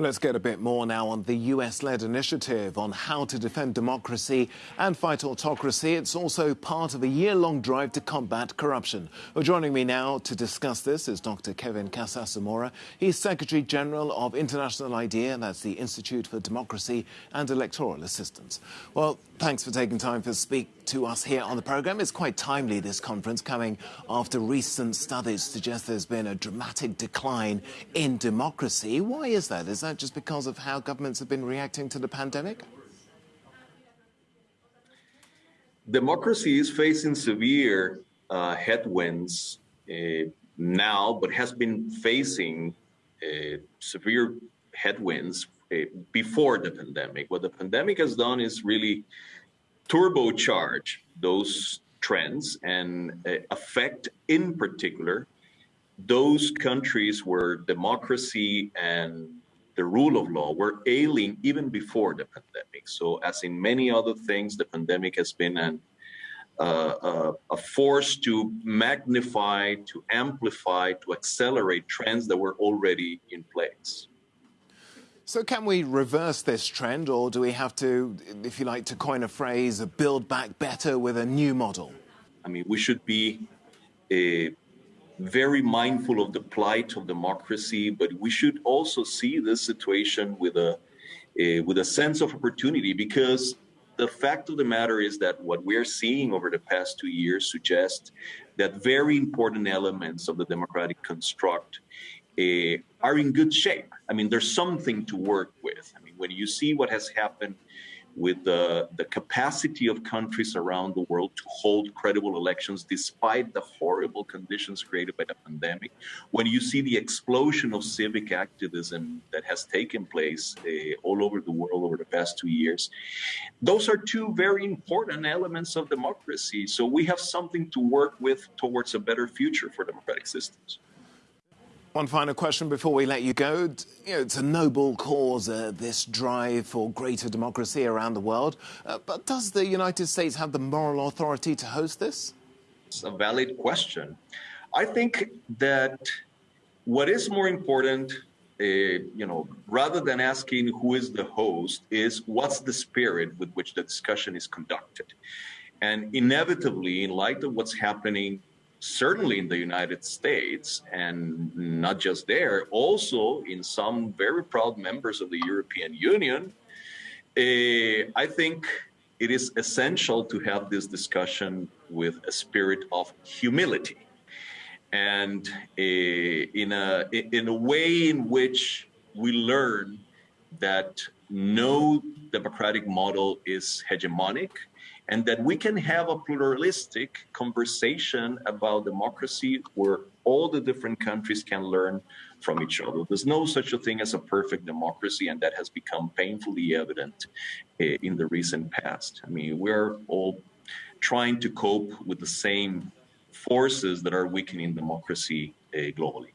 Let's get a bit more now on the US led initiative on how to defend democracy and fight autocracy. It's also part of a year long drive to combat corruption. Well, joining me now to discuss this is Dr. Kevin Casas Zamora. He's Secretary General of International IDEA, that's the Institute for Democracy and Electoral Assistance. Well, thanks for taking time to speak to us here on the programme. It's quite timely, this conference, coming after recent studies suggest there's been a dramatic decline in democracy. Why is that? Is that that just because of how governments have been reacting to the pandemic? Democracy is facing severe uh, headwinds uh, now, but has been facing uh, severe headwinds uh, before the pandemic. What the pandemic has done is really turbocharge those trends and uh, affect, in particular, those countries where democracy and the rule of law were ailing even before the pandemic. So, as in many other things, the pandemic has been an, uh, uh, a force to magnify, to amplify, to accelerate trends that were already in place. So, can we reverse this trend, or do we have to, if you like to coin a phrase, build back better with a new model? I mean, we should be a very mindful of the plight of democracy, but we should also see this situation with a, a, with a sense of opportunity because the fact of the matter is that what we're seeing over the past two years suggests that very important elements of the democratic construct uh, are in good shape. I mean, there's something to work with. I mean, when you see what has happened with the, the capacity of countries around the world to hold credible elections despite the horrible conditions created by the pandemic. When you see the explosion of civic activism that has taken place uh, all over the world over the past two years, those are two very important elements of democracy. So we have something to work with towards a better future for democratic systems. One final question before we let you go. You know, it's a noble cause, uh, this drive for greater democracy around the world. Uh, but does the United States have the moral authority to host this? It's a valid question. I think that what is more important, uh, you know, rather than asking who is the host, is what's the spirit with which the discussion is conducted. And inevitably, in light of what's happening certainly in the United States, and not just there, also in some very proud members of the European Union, uh, I think it is essential to have this discussion with a spirit of humility. And uh, in a in a way in which we learn that no democratic model is hegemonic and that we can have a pluralistic conversation about democracy where all the different countries can learn from each other. There's no such a thing as a perfect democracy, and that has become painfully evident eh, in the recent past. I mean, we're all trying to cope with the same forces that are weakening democracy uh, globally.